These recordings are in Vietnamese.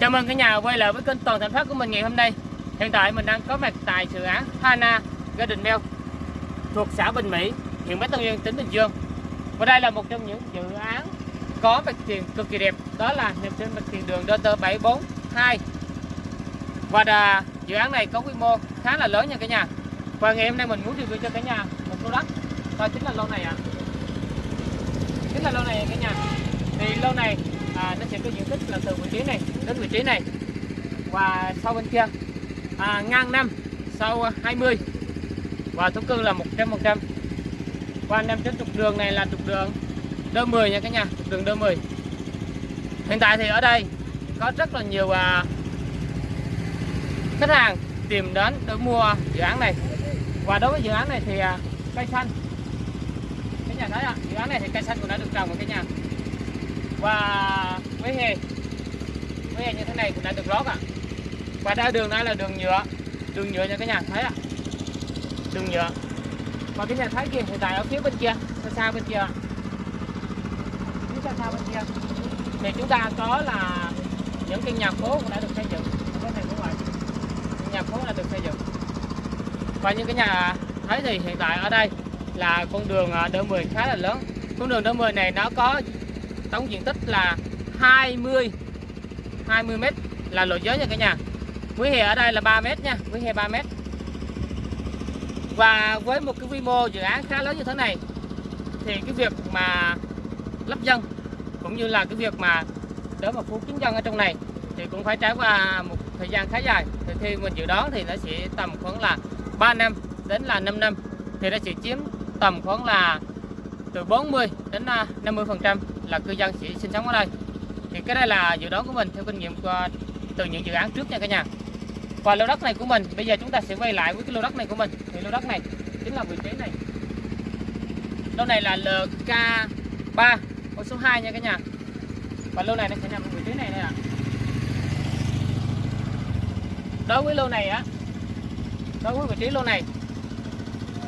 chào mừng cả nhà quay lại với kênh Toàn Thành Phát của mình ngày hôm nay. Hiện tại mình đang có mặt tại dự án Hana Garden Bell thuộc xã Bình Mỹ, huyện Bắc Tân Uyên, tỉnh Bình Dương. Và đây là một trong những dự án có mặt tiền cực kỳ đẹp đó là nằm trên mặt tiền đường DT 742 Và đà, dự án này có quy mô khá là lớn nha cả nhà. Và ngày hôm nay mình muốn review cho cả nhà một lô đất đó chính là lô này ạ. À. Chính là lô này cả nhà. Thì lô này à, có diện tích là từ vị trí này đến vị trí này. Và sau bên kia à, ngang năm sau 20 và thổ cư là 100 100 qua năm trên trục đường này là trục đường đơ 10 nha cả nhà trục đường đơ 10 hiện tại thì ở đây có rất là nhiều à, khách hàng tìm đến để mua dự án này. Và đối với dự án này thì à, cây xanh. Cái nhà thấy ạ à, dự án này thì cây xanh cũng đã được trồng ở cái nhà. Và với hè. Với hè như thế này cũng đã được lót ạ. À. và ra đường này là đường nhựa. Đường nhựa nha các nhà thấy ạ. À. đường nhựa. Và cái nhà thấy kia hiện tại ở phía bên kia, xa xa bên kia phía xa xa bên kia. Thì chúng ta có là những cái nhà phố cũng đã được xây dựng. Cái này cũng vậy. Nhà phố đã được xây dựng. Và những cái nhà thấy thì hiện tại ở đây là con đường à, đỡ 10 khá là lớn. Con đường đỡ 10 này nó có tổng diện tích là 20 20 m là lộ giới nha cả nhà. Quý hè ở đây là 3 m nha, Quý hè 3 m và với một cái quy mô dự án khá lớn như thế này, thì cái việc mà lắp dân cũng như là cái việc mà để mà phủ kín dân ở trong này thì cũng phải trải qua một thời gian khá dài. Thì khi mình dự đoán thì nó sẽ tầm khoảng là 3 năm đến là 5 năm, thì nó sẽ chiếm tầm khoảng là từ 40 đến à, 50% là cư dân sẽ sinh sống ở đây thì cái đây là dự đoán của mình theo kinh nghiệm của, từ những dự án trước nha cả nhà. Và lô đất này của mình bây giờ chúng ta sẽ quay lại với cái lô đất này của mình. Thì lô đất này chính là vị trí này. Lô này là LK3 con số 2 nha cả nhà. Và lô này nó sẽ nằm ở vị trí này nè ạ. Đối với lô này á đối với vị trí lô này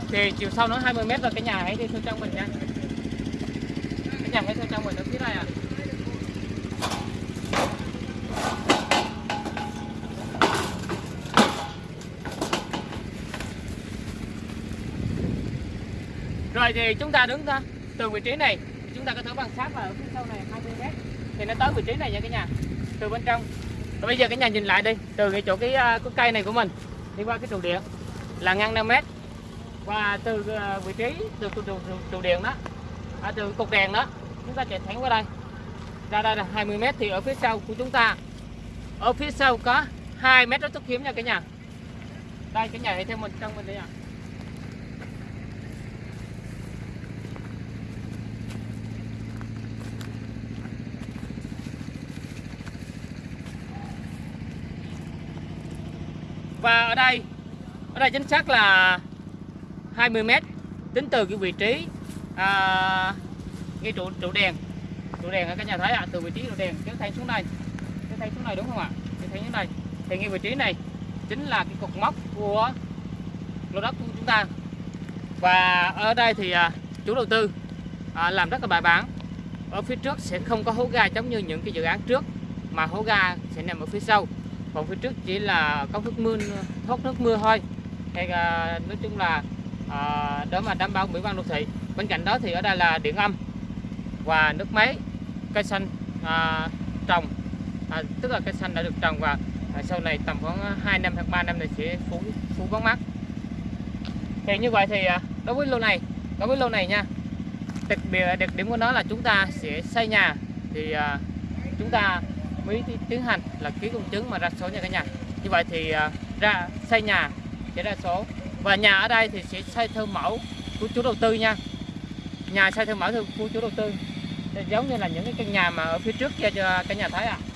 thì chiều sâu nó 20 m và cái nhà hãy đi theo trong mình nha. Cái nhà hãy theo trong mình ở phía này à rồi thì chúng ta đứng ra. Từ vị trí này chúng ta có thể quan sát là ở phía sau này 20 mét, thì nó tới vị trí này nha cả nhà từ bên trong. Rồi bây giờ cả nhà nhìn lại đi từ cái chỗ cái, à, cái cây này của mình đi qua cái trụ điện là ngang 5 mét, và từ à, vị trí từ trụ, trụ, trụ điện đó à, từ cột đèn đó chúng ta chạy thẳng qua đây ra đây là 20 m thì ở phía sau của chúng ta. Ở phía sau có 2 mét rất thoát hiếm nha cả nhà. Đây cái nhà hãy theo mình trong mình đây ạ à. và ở đây ở đây chính xác là 20 m tính từ cái vị trí à, ngay trụ trụ đèn trụ đèn ở cả nhà thấy ạ à, từ vị trí trụ đèn kéo thay xuống đây. Kéo thay xuống này đúng không ạ? Kéo thay xuống đây. Thì ngay vị trí này chính là cái cột mốc của lô đất của chúng ta. Và ở đây thì à, chủ đầu tư à, làm rất là bài bản. Ở phía trước sẽ không có hố ga giống như những cái dự án trước mà hố ga sẽ nằm ở phía sau. Còn phía trước chỉ là có nước mưa thoát nước mưa thôi. Hay à, nói chung là à, để mà đảm bảo mỹ quan đô thị. Bên cạnh đó thì ở đây là điện âm và nước máy cây xanh à, trồng. À, tức là cây xanh đã được trồng và à, sau này tầm khoảng à, 2 năm hoặc 3 năm này sẽ phủ phủ bóng mát. Thì như vậy thì à, đối với lô này đối với lô này nha đặc biệt đặc điểm của nó là chúng ta sẽ xây nhà. Thì à, chúng ta mới tiến hành là ký công chứng mà ra số nha cả nhà. Như vậy thì à, ra xây nhà sẽ ra số. Và nhà ở đây thì sẽ xây theo mẫu của chủ đầu tư nha. Nhà xây theo mẫu của chủ đầu tư giống như là những cái căn nhà mà ở phía trước kia cho cả nhà thấy ạ à.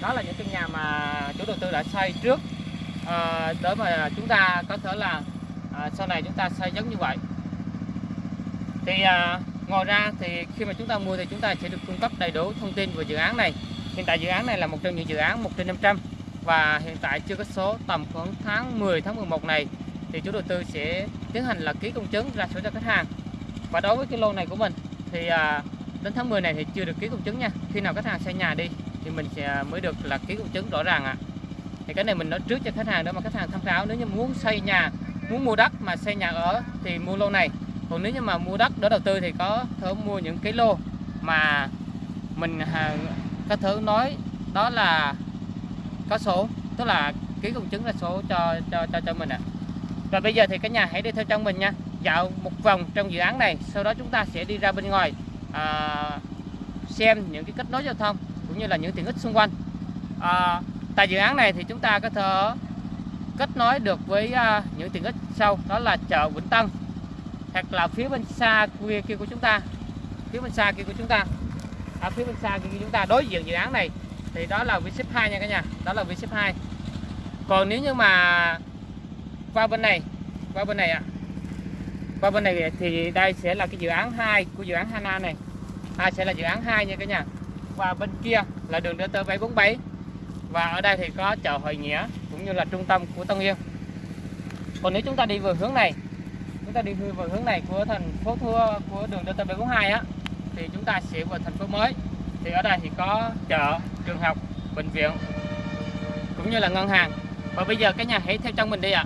đó là những căn nhà mà chủ đầu tư đã xây trước à, để mà chúng ta có thể là à, sau này chúng ta xây giống như vậy thì à, ngoài ra thì khi mà chúng ta mua thì chúng ta sẽ được cung cấp đầy đủ thông tin về dự án này Hiện tại dự án này là một trong những dự án 1 trên 500 và hiện tại chưa có số tầm khoảng tháng 10 tháng 11 này thì chủ đầu tư sẽ tiến hành là ký công chứng ra số cho khách hàng. Và đối với cái lô này của mình thì à, đến tháng 10 này thì chưa được ký công chứng nha. Khi nào khách hàng xây nhà đi thì mình sẽ mới được là ký công chứng rõ ràng ạ. Thì cái này mình nói trước cho khách hàng đó, mà khách hàng tham khảo, nếu như muốn xây nhà, muốn mua đất mà xây nhà ở thì mua lô này. Còn nếu như mà mua đất để đầu tư thì có thể mua những cái lô mà mình à, có thể nói đó là có số tức là ký công chứng là số cho cho cho cho mình ạ. Và bây giờ thì cả nhà hãy đi theo chân mình nha. Dạo một vòng trong dự án này, sau đó chúng ta sẽ đi ra bên ngoài à, xem những cái kết nối giao thông cũng như là những tiện ích xung quanh. À, tại dự án này thì chúng ta có thể kết nối được với à, những tiện ích sau đó là chợ Vĩnh Tân hoặc là phía bên xa kia, kia của chúng ta. Phía bên xa kia của chúng ta. À, phía bên xa kia của chúng ta. Đối diện dự án này thì đó là Vship 2 nha cả nhà. Đó là Vship 2 còn nếu như mà qua bên này qua bên này ạ qua bên này thì đây sẽ là cái dự án 2 của dự án Hana này. À, sẽ là dự án 2 nha cả nhà. Và bên kia là đường DT 747 và ở đây thì có chợ Hội Nghĩa cũng như là trung tâm của Tân Yên. Còn nếu chúng ta đi về hướng này chúng ta đi về hướng này của thành phố thua của đường DT 742 á thì chúng ta sẽ về thành phố mới. Thì ở đây thì có chợ trường học bệnh viện cũng như là ngân hàng. Và bây giờ cái nhà hãy theo chân mình đi ạ.